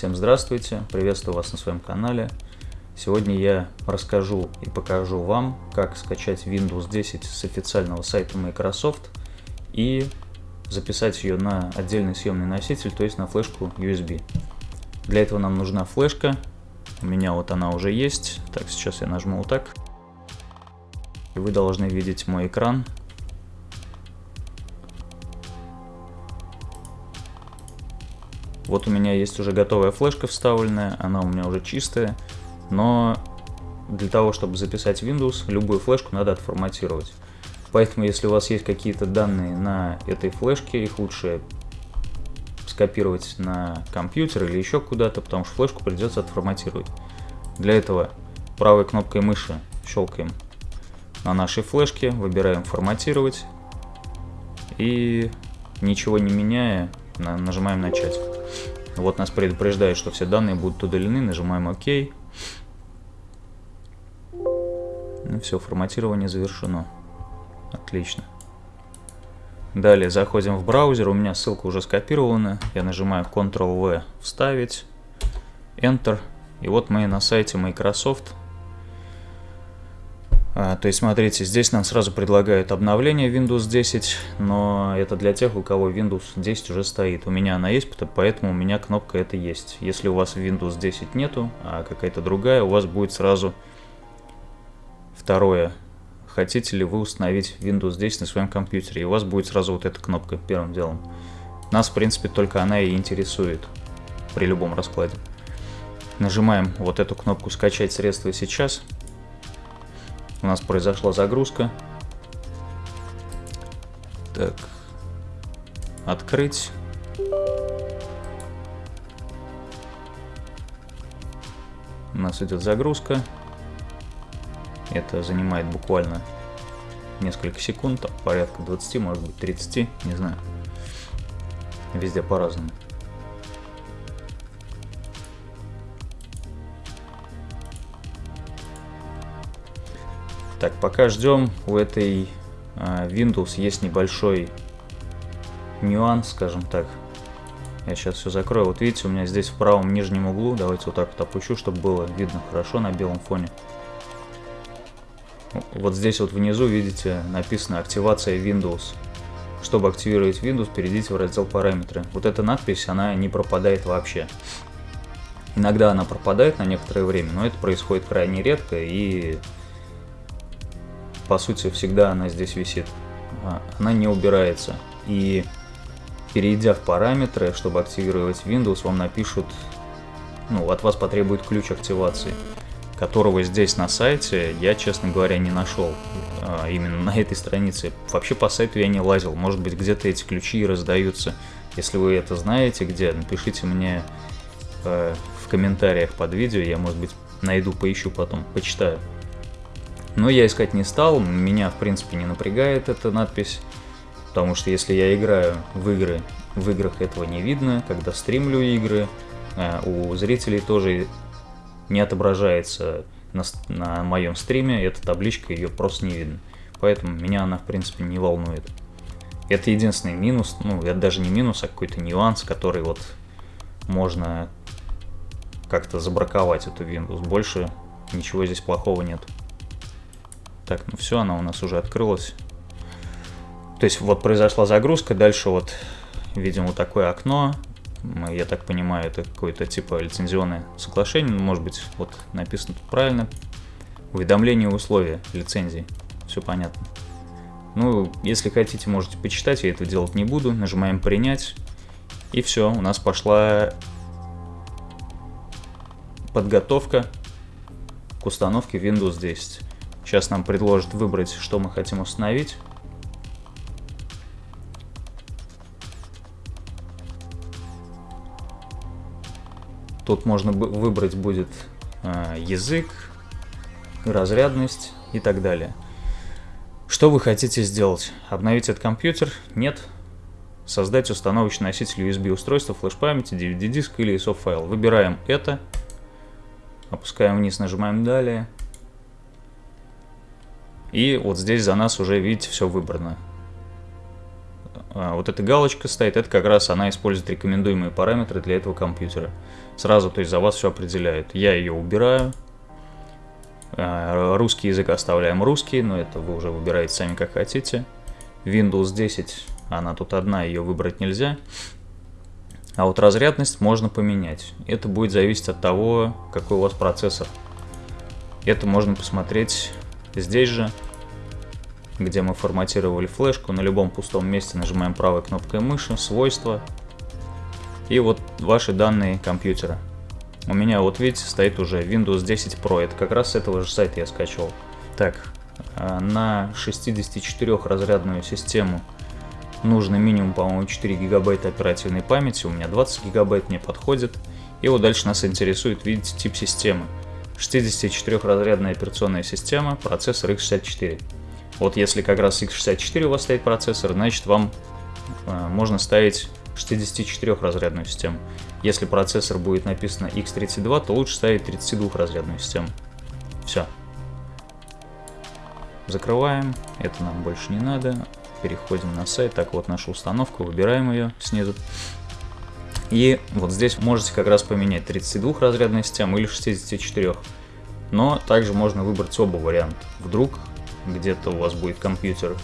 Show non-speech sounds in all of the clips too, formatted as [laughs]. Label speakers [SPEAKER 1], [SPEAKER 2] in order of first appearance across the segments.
[SPEAKER 1] Всем здравствуйте, приветствую вас на своем канале. Сегодня я расскажу и покажу вам, как скачать Windows 10 с официального сайта Microsoft и записать ее на отдельный съемный носитель, то есть на флешку USB. Для этого нам нужна флешка, у меня вот она уже есть. Так, сейчас я нажму вот так. И вы должны видеть мой экран, Вот у меня есть уже готовая флешка вставленная, она у меня уже чистая, но для того, чтобы записать Windows, любую флешку надо отформатировать. Поэтому, если у вас есть какие-то данные на этой флешке, их лучше скопировать на компьютер или еще куда-то, потому что флешку придется отформатировать. Для этого правой кнопкой мыши щелкаем на нашей флешке, выбираем форматировать и ничего не меняя, нажимаем начать. Вот нас предупреждает, что все данные будут удалены, нажимаем ОК. Ну все, форматирование завершено. Отлично. Далее заходим в браузер, у меня ссылка уже скопирована. Я нажимаю Ctrl-V «Вставить», Enter. И вот мы на сайте Microsoft. А, то есть, смотрите, здесь нам сразу предлагают обновление Windows 10, но это для тех, у кого Windows 10 уже стоит. У меня она есть, поэтому у меня кнопка это есть. Если у вас Windows 10 нету, а какая-то другая, у вас будет сразу второе. Хотите ли вы установить Windows 10 на своем компьютере, и у вас будет сразу вот эта кнопка первым делом. Нас, в принципе, только она и интересует при любом раскладе. Нажимаем вот эту кнопку «Скачать средства сейчас», у нас произошла загрузка. Так. Открыть. У нас идет загрузка. Это занимает буквально несколько секунд, там, порядка 20, может быть 30, не знаю. Везде по-разному. Так, пока ждем, у этой а, Windows есть небольшой нюанс, скажем так. Я сейчас все закрою. Вот видите, у меня здесь в правом нижнем углу, давайте вот так вот опущу, чтобы было видно хорошо на белом фоне. Вот здесь вот внизу, видите, написано «Активация Windows». Чтобы активировать Windows, перейдите в раздел «Параметры». Вот эта надпись, она не пропадает вообще. Иногда она пропадает на некоторое время, но это происходит крайне редко и по сути, всегда она здесь висит. А, она не убирается. И перейдя в параметры, чтобы активировать Windows, вам напишут, ну, от вас потребует ключ активации, которого здесь на сайте я, честно говоря, не нашел. А, именно на этой странице. Вообще по сайту я не лазил. Может быть, где-то эти ключи раздаются. Если вы это знаете, где, напишите мне э, в комментариях под видео. Я, может быть, найду, поищу потом, почитаю. Но я искать не стал, меня в принципе не напрягает эта надпись, потому что если я играю в игры, в играх этого не видно, когда стримлю игры, э, у зрителей тоже не отображается на, на моем стриме, эта табличка, ее просто не видно. Поэтому меня она в принципе не волнует. Это единственный минус, ну это даже не минус, а какой-то нюанс, который вот можно как-то забраковать эту Windows. Больше ничего здесь плохого нет. Так, ну все, она у нас уже открылась. То есть вот произошла загрузка, дальше вот видим вот такое окно. Я так понимаю, это какое-то типа лицензионное соглашение, может быть, вот написано тут правильно. Уведомление условия лицензии. Все понятно. Ну, если хотите, можете почитать, я этого делать не буду. Нажимаем принять. И все, у нас пошла подготовка к установке Windows 10. Сейчас нам предложат выбрать, что мы хотим установить. Тут можно выбрать будет э, язык, разрядность и так далее. Что вы хотите сделать? Обновить этот компьютер? Нет. Создать установочный носитель USB устройства, флеш-памяти, DVD-диск или ISO файл. Выбираем это. Опускаем вниз, нажимаем далее. И вот здесь за нас уже, видите, все выбрано. а, вот эта галочка стоит, это как раз она использует рекомендуемые параметры для этого компьютера. Сразу, то есть за вас все определяет. Я ее убираю. А, русский язык оставляем русский, но это вы уже выбираете сами как хотите. Windows 10, она тут одна, ее выбрать нельзя. А вот разрядность можно поменять. Это будет зависеть от того, какой у вас процессор. Это можно посмотреть здесь же где мы форматировали флешку. На любом пустом месте нажимаем правой кнопкой мыши, свойства. И вот ваши данные компьютера. У меня вот видите стоит уже Windows 10 Pro. Это как раз с этого же сайта я скачивал. Так, а, на 64 разрядную систему нужно минимум, по-моему, 4 гигабайта оперативной памяти. У меня 20 гигабайт мне подходит. И вот дальше нас интересует, видите, тип системы. 64 разрядная операционная система, процессор x64. Вот если как раз x64 у вас стоит процессор, значит вам э, можно ставить 64-разрядную систему. Если процессор будет написано x32, то лучше ставить 32-разрядную систему. Все. Закрываем. Это нам больше не надо. Переходим на сайт. Так, вот наша установка. Выбираем ее снизу. И вот здесь можете как раз поменять 32-разрядную систему или 64. Но также можно выбрать оба варианта. Вдруг где-то у вас будет компьютер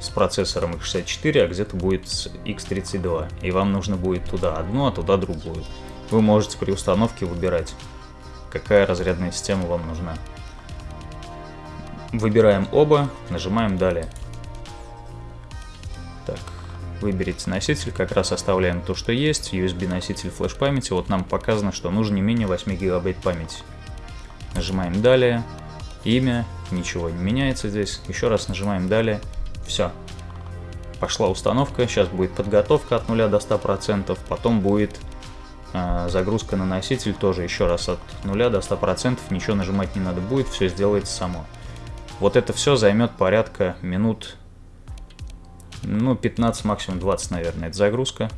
[SPEAKER 1] с процессором x64, а где-то будет с x32. И вам нужно будет туда одну, а туда другую. Вы можете при установке выбирать, какая разрядная система вам нужна. Выбираем оба, нажимаем «Далее». Так, выберите носитель, как раз оставляем то, что есть, USB носитель флеш памяти. Вот нам показано, что нужно не менее 8 гигабайт памяти. Нажимаем «Далее», имя, ничего не меняется здесь. Еще раз нажимаем далее. Все. Пошла установка. Сейчас будет подготовка от 0 до 100%. Потом будет э, загрузка на носитель. Тоже еще раз от 0 до 100%. Ничего нажимать не надо будет. Все сделается само. Вот это все займет порядка минут, ну, 15, максимум 20, наверное. Это загрузка.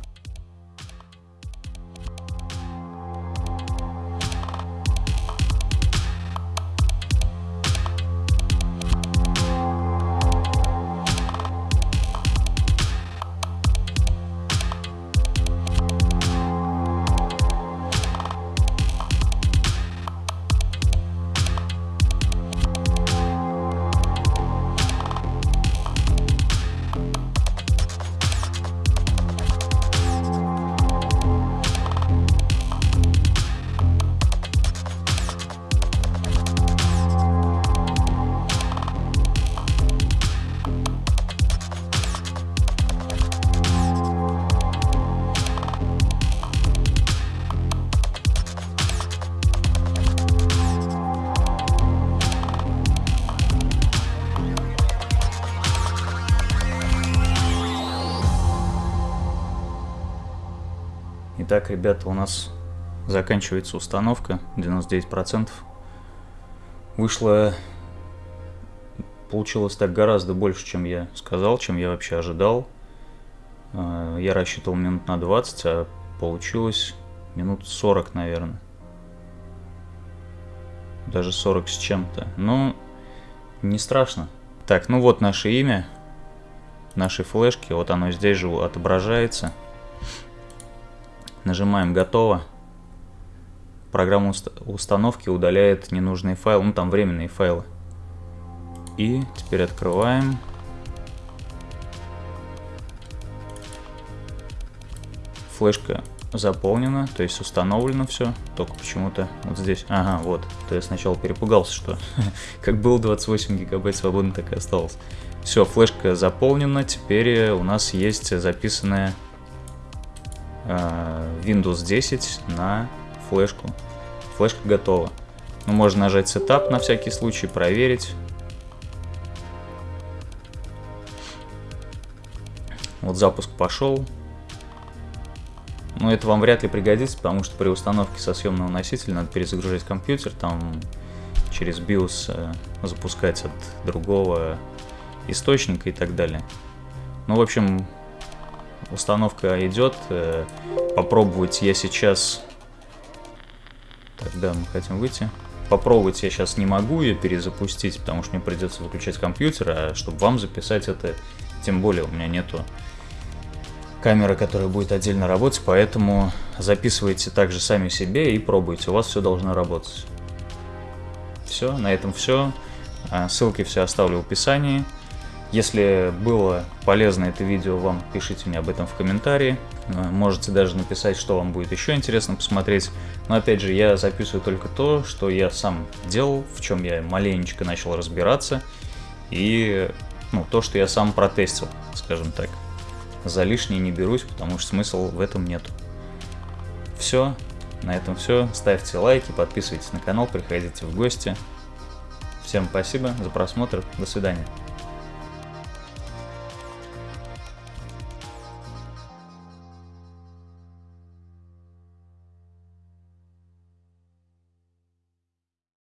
[SPEAKER 1] Итак, ребята, у нас заканчивается установка, 99%. Вышло, получилось так гораздо больше, чем я сказал, чем я вообще ожидал. А, я рассчитывал минут на 20, а получилось минут 40, наверное. Даже 40 с чем-то. Но не страшно. Так, ну вот наше имя нашей флешки. Вот оно здесь же отображается. Нажимаем «Готово». Программа установки удаляет ненужные файлы, ну там временные файлы. И теперь открываем. Флешка заполнена, то есть установлено все, только почему-то вот здесь, ага, вот, то я сначала перепугался, что [laughs] как было 28 гигабайт свободно, так и осталось. Все, флешка заполнена, теперь у нас есть записанная Э, Windows 10 на флешку. Флешка готова. Ну, можно нажать Setup на всякий случай, проверить. Вот запуск пошел. Но это вам вряд ли пригодится, потому что при установке со съемного носителя надо перезагружать компьютер, там через BIOS э, запускать от другого источника и так далее. Ну, в общем, установка идет. Э, попробовать я сейчас... Тогда мы хотим выйти. Попробовать я сейчас не могу ее перезапустить, потому что мне придется выключать компьютер, а чтобы вам записать это, тем более у меня нету камера, которая будет отдельно работать, поэтому записывайте также сами себе и пробуйте, у вас все должно работать. Все, на этом все. А, ссылки все оставлю в описании. Если было полезно это видео вам, пишите мне об этом в комментарии. А, можете даже написать, что вам будет еще интересно посмотреть. Но опять же, я записываю только то, что я сам делал, в чем я маленечко начал разбираться. И ну, то, что я сам протестил, скажем так. За лишнее не берусь, потому что смысла в этом нет. Все, на этом все. Ставьте лайки, подписывайтесь на канал, приходите в гости. Всем спасибо за просмотр. До свидания.